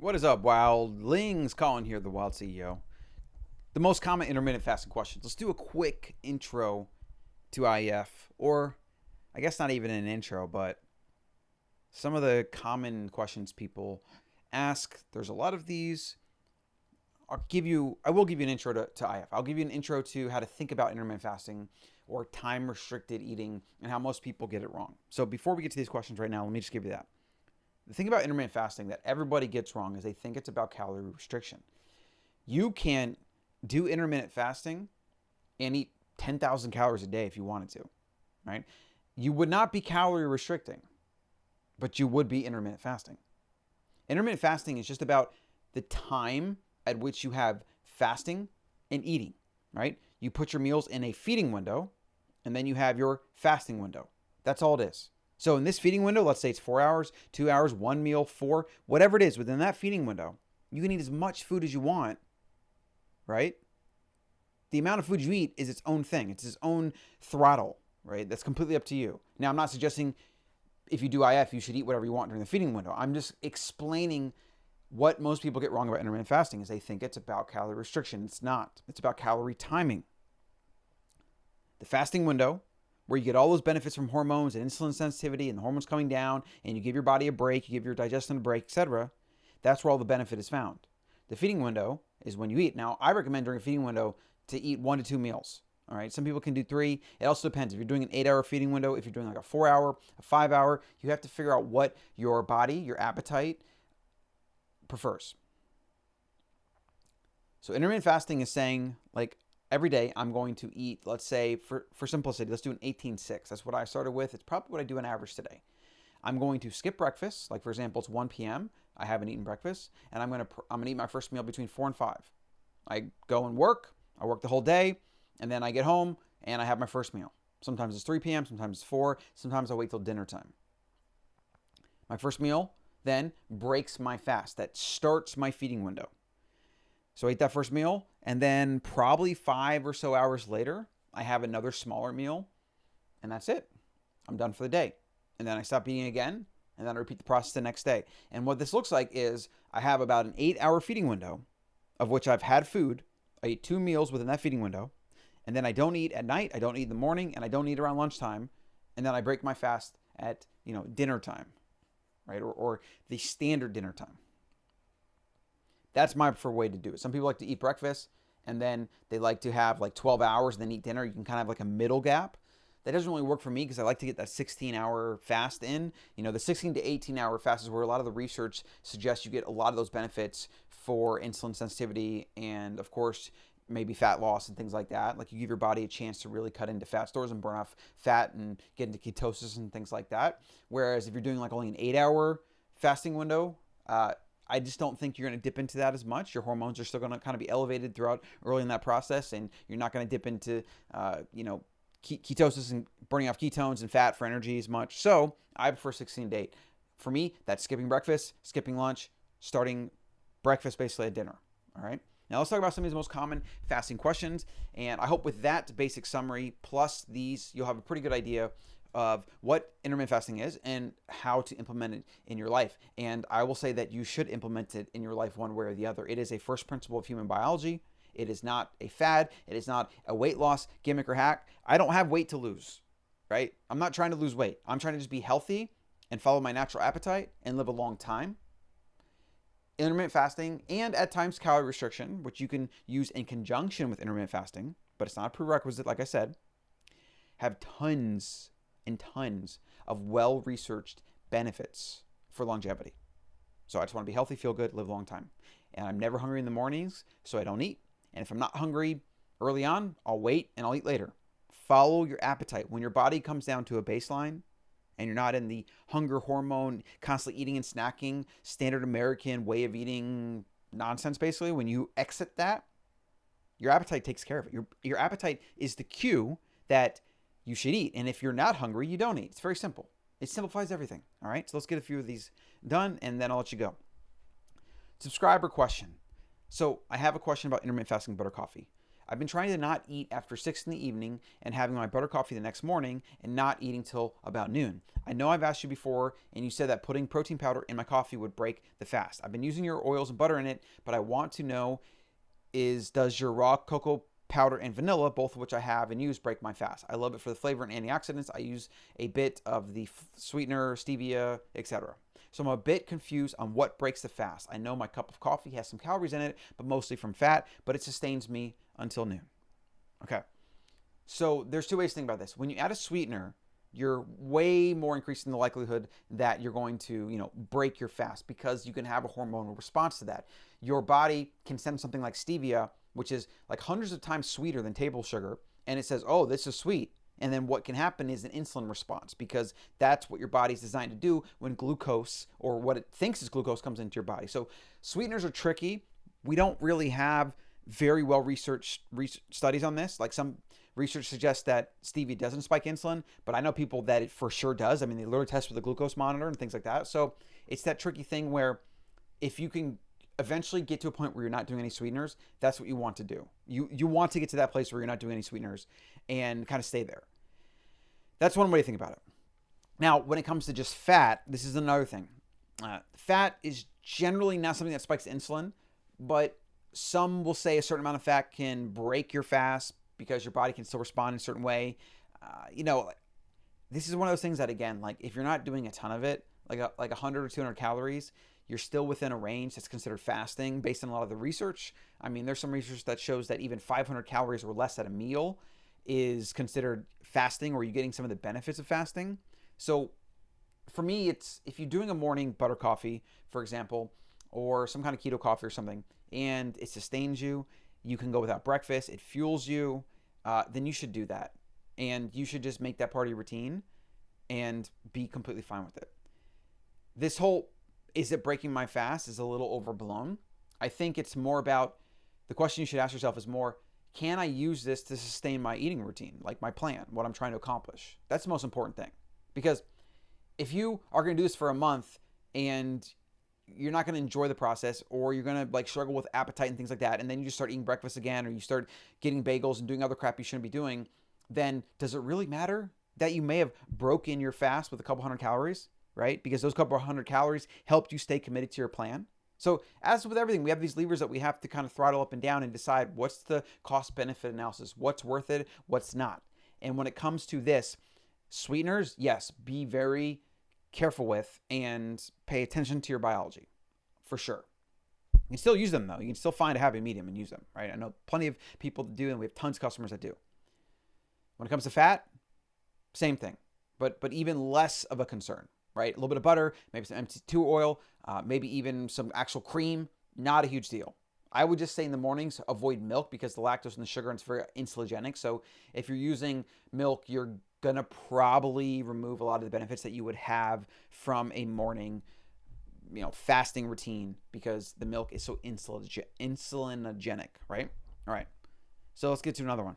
What is up, wildlings? Colin here, the Wild CEO. The most common intermittent fasting questions. Let's do a quick intro to IF, or I guess not even an intro, but some of the common questions people ask. There's a lot of these. I'll give you, I will give you an intro to, to IF. I'll give you an intro to how to think about intermittent fasting or time restricted eating and how most people get it wrong. So before we get to these questions right now, let me just give you that. The thing about intermittent fasting that everybody gets wrong is they think it's about calorie restriction. You can do intermittent fasting and eat 10,000 calories a day if you wanted to, right? You would not be calorie restricting, but you would be intermittent fasting. Intermittent fasting is just about the time at which you have fasting and eating, right? You put your meals in a feeding window and then you have your fasting window. That's all it is. So in this feeding window, let's say it's four hours, two hours, one meal, four, whatever it is within that feeding window, you can eat as much food as you want, right? The amount of food you eat is its own thing. It's its own throttle, right? That's completely up to you. Now, I'm not suggesting if you do IF, you should eat whatever you want during the feeding window. I'm just explaining what most people get wrong about intermittent fasting is they think it's about calorie restriction. It's not. It's about calorie timing. The fasting window where you get all those benefits from hormones and insulin sensitivity and the hormones coming down and you give your body a break, you give your digestion a break, etc. That's where all the benefit is found. The feeding window is when you eat. Now, I recommend during a feeding window to eat one to two meals. All right. Some people can do three. It also depends. If you're doing an eight hour feeding window, if you're doing like a four hour, a five hour, you have to figure out what your body, your appetite prefers. So intermittent fasting is saying like every day I'm going to eat, let's say for, for simplicity, let's do an 18-6. That's what I started with. It's probably what I do on average today. I'm going to skip breakfast. Like for example, it's 1 p.m. I haven't eaten breakfast and I'm going to, I'm going to eat my first meal between four and five. I go and work. I work the whole day and then I get home and I have my first meal. Sometimes it's 3 p.m. Sometimes it's 4. Sometimes I wait till dinner time. My first meal then breaks my fast. That starts my feeding window. So I eat that first meal, and then probably five or so hours later, I have another smaller meal, and that's it. I'm done for the day. And then I stop eating again, and then I repeat the process the next day. And what this looks like is I have about an eight hour feeding window of which I've had food. I eat two meals within that feeding window, and then I don't eat at night, I don't eat in the morning, and I don't eat around lunchtime, and then I break my fast at you know dinner time, right, or, or the standard dinner time. That's my preferred way to do it. Some people like to eat breakfast and then they like to have like 12 hours and then eat dinner. You can kind of have like a middle gap. That doesn't really work for me because I like to get that 16 hour fast in. You know, the 16 to 18 hour fast is where a lot of the research suggests you get a lot of those benefits for insulin sensitivity and, of course, maybe fat loss and things like that. Like you give your body a chance to really cut into fat stores and burn off fat and get into ketosis and things like that. Whereas if you're doing like only an eight hour fasting window, uh, I just don't think you're going to dip into that as much. Your hormones are still going to kind of be elevated throughout early in that process, and you're not going to dip into, uh, you know, ketosis and burning off ketones and fat for energy as much. So I prefer 16 to 8. For me, that's skipping breakfast, skipping lunch, starting breakfast basically at dinner. All right. Now let's talk about some of these most common fasting questions. And I hope with that basic summary plus these, you'll have a pretty good idea of what intermittent fasting is and how to implement it in your life. And I will say that you should implement it in your life one way or the other. It is a first principle of human biology. It is not a fad. It is not a weight loss gimmick or hack. I don't have weight to lose, right? I'm not trying to lose weight. I'm trying to just be healthy and follow my natural appetite and live a long time. Intermittent fasting and at times calorie restriction, which you can use in conjunction with intermittent fasting, but it's not a prerequisite, like I said, have tons and tons of well researched benefits for longevity. So I just want to be healthy, feel good, live a long time. And I'm never hungry in the mornings, so I don't eat. And if I'm not hungry early on, I'll wait and I'll eat later. Follow your appetite. When your body comes down to a baseline and you're not in the hunger hormone, constantly eating and snacking, standard American way of eating nonsense, basically, when you exit that, your appetite takes care of it. Your, your appetite is the cue that you should eat. And if you're not hungry, you don't eat. It's very simple. It simplifies everything. All right. So let's get a few of these done and then I'll let you go. Subscriber question. So I have a question about intermittent fasting butter coffee. I've been trying to not eat after 6 in the evening and having my butter coffee the next morning and not eating till about noon. I know I've asked you before and you said that putting protein powder in my coffee would break the fast. I've been using your oils and butter in it, but I want to know is does your raw cocoa powder and vanilla, both of which I have and use, break my fast. I love it for the flavor and antioxidants. I use a bit of the sweetener, stevia, etc. So I'm a bit confused on what breaks the fast. I know my cup of coffee has some calories in it, but mostly from fat, but it sustains me until noon. Okay. So there's two ways to think about this. When you add a sweetener, you're way more increasing the likelihood that you're going to, you know, break your fast because you can have a hormonal response to that. Your body can send something like stevia, which is like hundreds of times sweeter than table sugar, and it says, "Oh, this is sweet." And then what can happen is an insulin response because that's what your body's designed to do when glucose or what it thinks is glucose comes into your body. So sweeteners are tricky. We don't really have very well researched studies on this. Like some research suggests that stevia doesn't spike insulin, but I know people that it for sure does. I mean, they literally test with a glucose monitor and things like that. So it's that tricky thing where if you can eventually get to a point where you're not doing any sweeteners, that's what you want to do. You you want to get to that place where you're not doing any sweeteners and kind of stay there. That's one way to think about it. Now, when it comes to just fat, this is another thing. Uh, fat is generally not something that spikes insulin, but some will say a certain amount of fat can break your fast because your body can still respond in a certain way. Uh, you know, this is one of those things that again, like if you're not doing a ton of it, like a, like 100 or 200 calories, you're still within a range that's considered fasting based on a lot of the research. I mean, there's some research that shows that even 500 calories or less at a meal is considered fasting or you're getting some of the benefits of fasting. So for me, it's if you're doing a morning butter coffee, for example, or some kind of keto coffee or something, and it sustains you, you can go without breakfast, it fuels you, uh, then you should do that. And you should just make that part of your routine and be completely fine with it. This whole is it breaking my fast is a little overblown. I think it's more about the question you should ask yourself is more can I use this to sustain my eating routine, like my plan, what I'm trying to accomplish? That's the most important thing. Because if you are going to do this for a month and you're not going to enjoy the process or you're going to like struggle with appetite and things like that and then you just start eating breakfast again or you start getting bagels and doing other crap you shouldn't be doing, then does it really matter that you may have broken your fast with a couple hundred calories? Right? Because those couple hundred calories helped you stay committed to your plan. So, as with everything, we have these levers that we have to kind of throttle up and down and decide what's the cost benefit analysis, what's worth it, what's not. And when it comes to this, sweeteners, yes, be very careful with and pay attention to your biology for sure. You can still use them though. You can still find a happy medium and use them, right? I know plenty of people that do, and we have tons of customers that do. When it comes to fat, same thing, but but even less of a concern right? A little bit of butter, maybe some MCT oil, uh, maybe even some actual cream. Not a huge deal. I would just say in the mornings, avoid milk because the lactose and the sugar is very insulinogenic. So if you're using milk, you're gonna probably remove a lot of the benefits that you would have from a morning, you know, fasting routine because the milk is so insulinogenic, right? All right. So let's get to another one.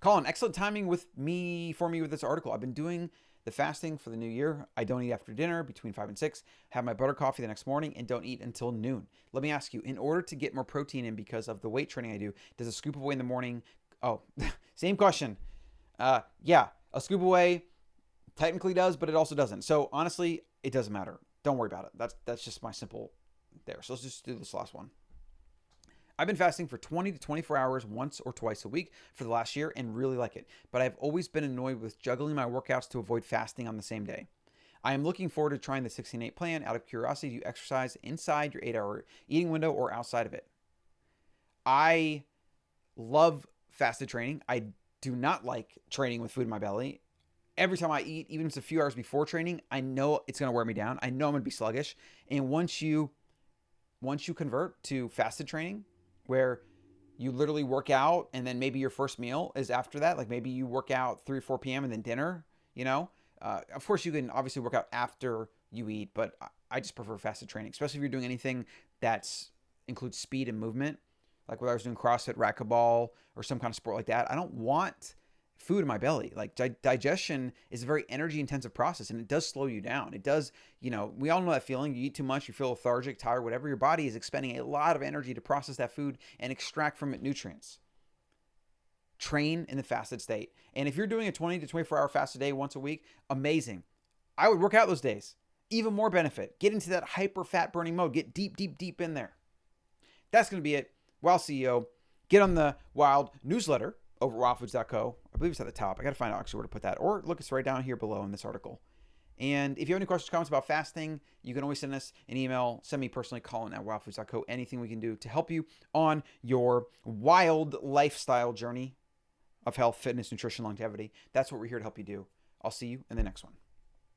Colin, excellent timing with me for me with this article. I've been doing the fasting for the new year, I don't eat after dinner between 5 and 6, have my butter coffee the next morning, and don't eat until noon. Let me ask you, in order to get more protein in because of the weight training I do, does a scoop away in the morning? Oh, same question. Uh, yeah, a scoop away technically does, but it also doesn't. So honestly, it doesn't matter. Don't worry about it. That's that's just my simple there. So let's just do this last one. I've been fasting for 20 to 24 hours once or twice a week for the last year and really like it, but I've always been annoyed with juggling my workouts to avoid fasting on the same day. I am looking forward to trying the 16-8 plan out of curiosity. Do you exercise inside your 8-hour eating window or outside of it? I love fasted training. I do not like training with food in my belly. Every time I eat, even if it's a few hours before training, I know it's going to wear me down. I know I'm going to be sluggish. And once you once you convert to fasted training, where you literally work out and then maybe your first meal is after that. Like maybe you work out 3 or 4 p.m. and then dinner, you know? Uh, of course, you can obviously work out after you eat, but I just prefer fasted training, especially if you're doing anything that's includes speed and movement. Like whether I was doing CrossFit, racquetball, or some kind of sport like that. I don't want food in my belly. Like di digestion is a very energy intensive process and it does slow you down. It does, you know, we all know that feeling. You eat too much, you feel lethargic, tired, whatever. Your body is expending a lot of energy to process that food and extract from it nutrients. train in the fasted state. And if you're doing a 20 to 24 hour fast a day once a week, amazing. I would work out those days. Even more benefit. Get into that hyper fat burning mode. Get deep, deep, deep in there. That's going to be it. Wild CEO. Get on the Wild newsletter over wildfoods.co. I believe it's at the top. I got to find out actually where to put that. Or look, it's right down here below in this article. And if you have any questions, comments about fasting, you can always send us an email. Send me personally, Colin at wildfoods.co. Anything we can do to help you on your wild lifestyle journey of health, fitness, nutrition, longevity. That's what we're here to help you do. I'll see you in the next one.